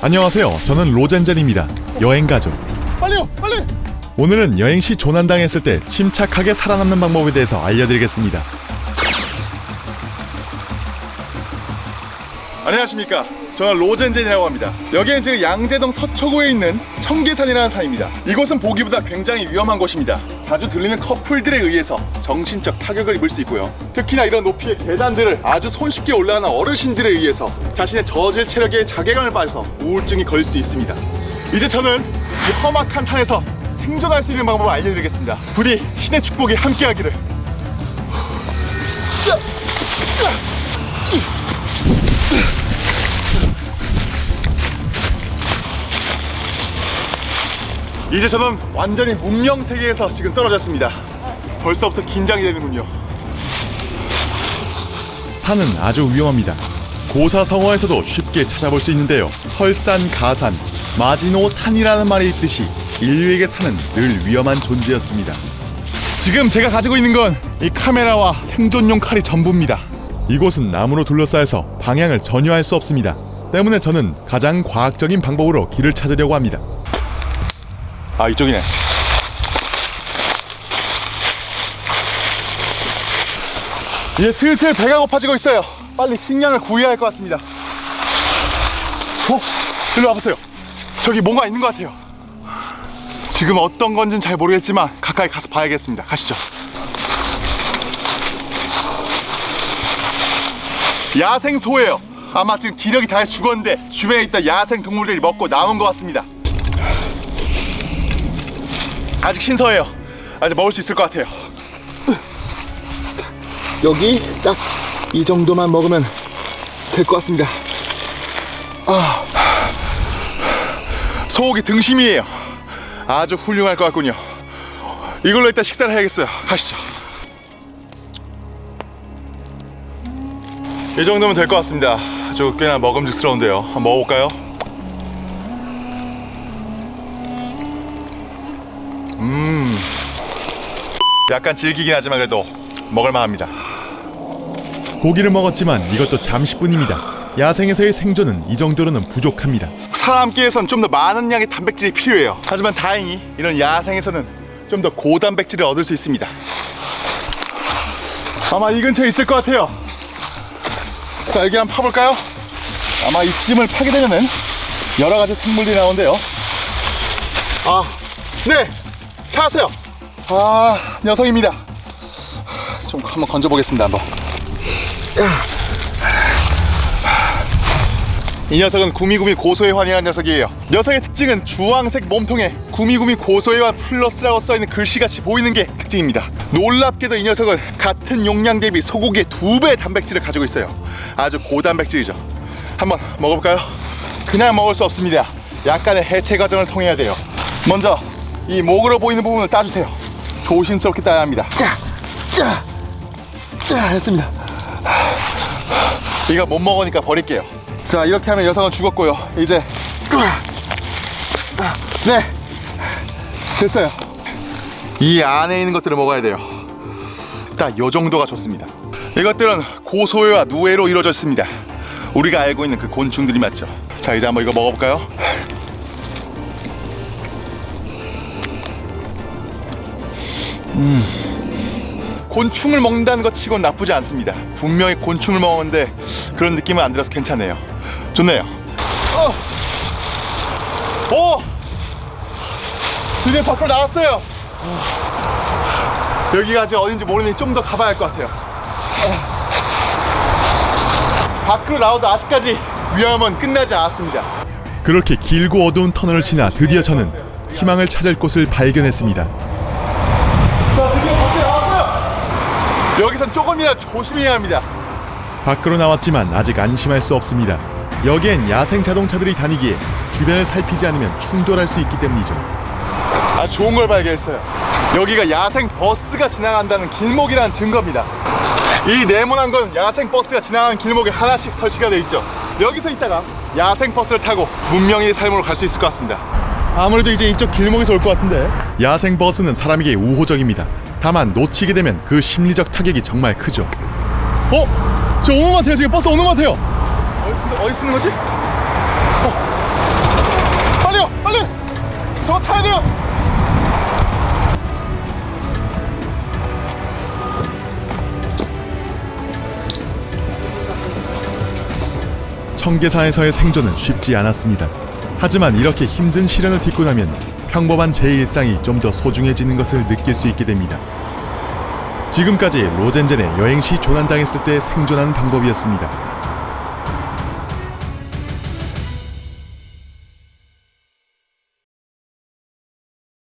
안녕하세요. 저는 로젠젠입니다. 여행가족. 빨리요, 빨리. 오늘은 여행 시 조난당했을 때 침착하게 살아남는 방법에 대해서 알려드리겠습니다. 안녕하십니까. 저는 로젠젠이라고 합니다. 여기는 지금 양재동 서초구에 있는 청계산이라는 산입니다. 이곳은 보기보다 굉장히 위험한 곳입니다. 자주 들리는 커플들에 의해서 정신적 타격을 입을 수 있고요. 특히나 이런 높이의 계단들을 아주 손쉽게 올라가는 어르신들에 의해서 자신의 저질 체력에 자괴감을 빠져서 우울증이 걸릴 수도 있습니다. 이제 저는 이 험악한 산에서 생존할 수 있는 방법을 알려드리겠습니다. 부디 신의 축복이 함께하기를. 이제 저는 완전히 문명 세계에서 지금 떨어졌습니다. 벌써부터 긴장이 되는군요. 산은 아주 위험합니다. 고사성어에서도 쉽게 찾아볼 수 있는데요. 설산, 가산, 마지노 산이라는 말이 있듯이 인류에게 산은 늘 위험한 존재였습니다. 지금 제가 가지고 있는 건 이 카메라와 생존용 칼이 전부입니다. 이곳은 나무로 둘러싸여서 방향을 전혀 알 수 없습니다. 때문에 저는 가장 과학적인 방법으로 길을 찾으려고 합니다. 아 이쪽이네. 이제 슬슬 배가 고파지고 있어요. 빨리 식량을 구해야 할 것 같습니다. 어? 일로 와보세요. 저기 뭔가 있는 것 같아요. 지금 어떤 건지는 잘 모르겠지만 가까이 가서 봐야겠습니다. 가시죠. 야생 소예요. 아마 지금 기력이 다 죽었는데 주변에 있던 야생 동물들이 먹고 남은 것 같습니다. 아직 신서해요. 아직 먹을 수 있을 것 같아요. 여기 딱 이 정도만 먹으면 될 것 같습니다. 아, 소고기 등심이에요. 아주 훌륭할 것 같군요. 이걸로 일단 식사를 해야겠어요. 가시죠. 이 정도면 될 것 같습니다. 아주 꽤나 먹음직스러운데요. 한번 먹어볼까요? 약간 질기긴 하지만 그래도 먹을만합니다. 고기를 먹었지만 이것도 잠시뿐입니다. 야생에서의 생존은 이 정도로는 부족합니다. 사람 끼에선 좀 더 많은 양의 단백질이 필요해요. 하지만 다행히 이런 야생에서는 좀 더 고단백질을 얻을 수 있습니다. 아마 이 근처에 있을 것 같아요. 자, 여기 한번 파볼까요? 아마 이 찜을 파게 되면은 여러 가지 생물들이 나오는데요. 아, 네, 찾았어요. 아, 녀석입니다. 좀 한번 건져보겠습니다, 한번. 이 녀석은 구미구미 고소에 환영한 녀석이에요. 녀석의 특징은 주황색 몸통에 구미구미 고소해와 플러스라고 써있는 글씨같이 보이는 게 특징입니다. 놀랍게도 이 녀석은 같은 용량 대비 소고기의 두 배의 단백질을 가지고 있어요. 아주 고단백질이죠. 한번 먹어볼까요? 그냥 먹을 수 없습니다. 약간의 해체 과정을 통해야 돼요. 먼저 이 목으로 보이는 부분을 따주세요. 조심스럽게 따야 합니다. 자, 자, 자, 했습니다. 이거 못 먹으니까 버릴게요. 자, 이렇게 하면 여성은 죽었고요. 이제 네, 됐어요. 이 안에 있는 것들을 먹어야 돼요. 딱 요 정도가 좋습니다. 이것들은 고소해와 누에로 이루어져 있습니다. 우리가 알고 있는 그 곤충들이 맞죠. 자, 이제 한번 이거 먹어볼까요? 곤충을 먹는다는 것 치곤 나쁘지 않습니다. 분명히 곤충을 먹었는데 그런 느낌은 안 들어서 괜찮네요. 좋네요. 어! 오! 드디어 밖으로 나왔어요. 여기가 아직 어딘지 모르니 좀 더 가봐야 할 것 같아요. 어. 밖으로 나와도 아직까지 위험은 끝나지 않았습니다. 그렇게 길고 어두운 터널을 지나 드디어 저는 희망을 찾을 곳을 발견했습니다. 자, 드디어 밖에 나왔어요. 여기선 조금이나 조심해야 합니다. 밖으로 나왔지만 아직 안심할 수 없습니다. 여기엔 야생 자동차들이 다니기에 주변을 살피지 않으면 충돌할 수 있기 때문이죠. 아주 좋은 걸 발견했어요. 여기가 야생 버스가 지나간다는 길목이라는 증거입니다. 이 네모난 건 야생 버스가 지나가는 길목에 하나씩 설치가 되어 있죠. 여기서 있다가 야생 버스를 타고 문명의 삶으로 갈 수 있을 것 같습니다. 아무래도 이제 이쪽 길목에서 올 것 같은데. 야생 버스는 사람에게 우호적입니다. 다만 놓치게 되면 그 심리적 타격이 정말 크죠. 어? 저 오는 것 같아요. 지금 버스 오는 것 같아요. 어디 쓰는, 어디 쓰는 거지? 어. 빨리요, 빨리! 저거 타야 돼요! 청계산에서의 생존은 쉽지 않았습니다. 하지만 이렇게 힘든 시련을 딛고 나면 평범한 제 일상이 좀 더 소중해지는 것을 느낄 수 있게 됩니다. 지금까지 로젠젠의 여행시 조난당했을 때 생존하는 방법이었습니다.